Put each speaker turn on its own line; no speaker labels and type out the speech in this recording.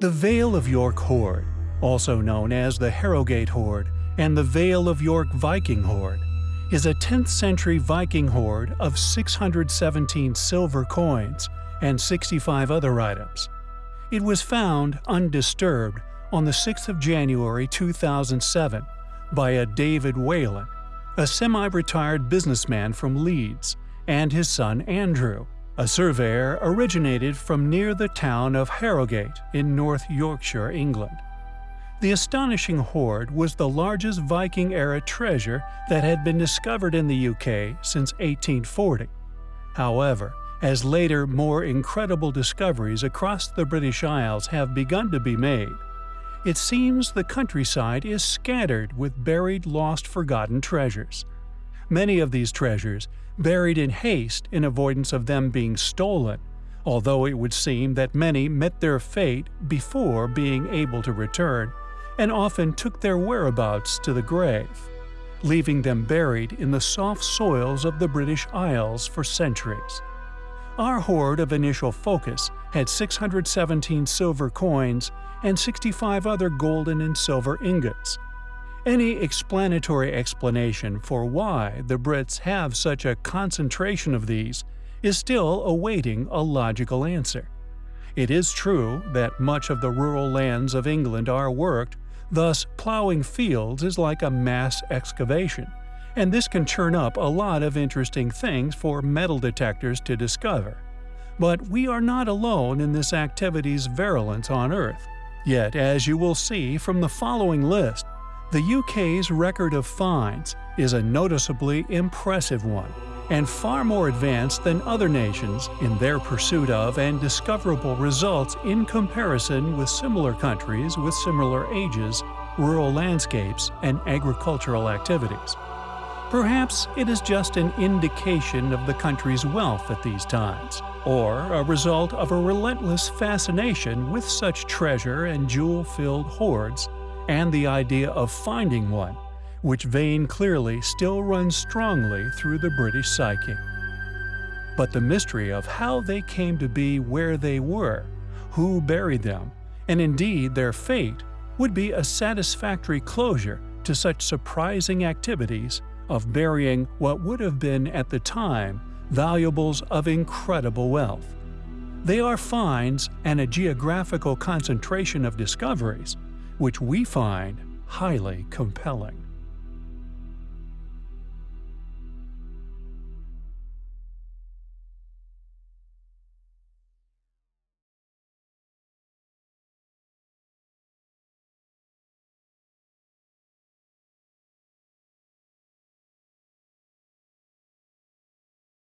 The Vale of York Hoard, also known as the Harrogate Hoard and the Vale of York Viking Hoard, is a 10th century Viking hoard of 617 silver coins and 65 other items. It was found undisturbed on the 6th of January 2007 by a David Whelan, a semi-retired businessman from Leeds, and his son Andrew, a surveyor originated from near the town of Harrogate in North Yorkshire, England. The astonishing hoard was the largest Viking-era treasure that had been discovered in the UK since 1840. However, as later more incredible discoveries across the British Isles have begun to be made, it seems the countryside is scattered with buried lost forgotten treasures. Many of these treasures buried in haste in avoidance of them being stolen, although it would seem that many met their fate before being able to return, and often took their whereabouts to the grave, leaving them buried in the soft soils of the British Isles for centuries. Our hoard of initial focus had 617 silver coins and 65 other golden and silver ingots, any explanatory explanation for why the Brits have such a concentration of these is still awaiting a logical answer. It is true that much of the rural lands of England are worked, thus ploughing fields is like a mass excavation, and this can turn up a lot of interesting things for metal detectors to discover. But we are not alone in this activity's virulence on Earth. Yet, as you will see from the following list, the UK's record of finds is a noticeably impressive one, and far more advanced than other nations in their pursuit of and discoverable results in comparison with similar countries with similar ages, rural landscapes, and agricultural activities. Perhaps it is just an indication of the country's wealth at these times, or a result of a relentless fascination with such treasure and jewel-filled hoards and the idea of finding one, which vein clearly still runs strongly through the British psyche. But the mystery of how they came to be where they were, who buried them, and indeed their fate would be a satisfactory closure to such surprising activities of burying what would have been at the time valuables of incredible wealth. They are finds and a geographical concentration of discoveries which we find highly compelling.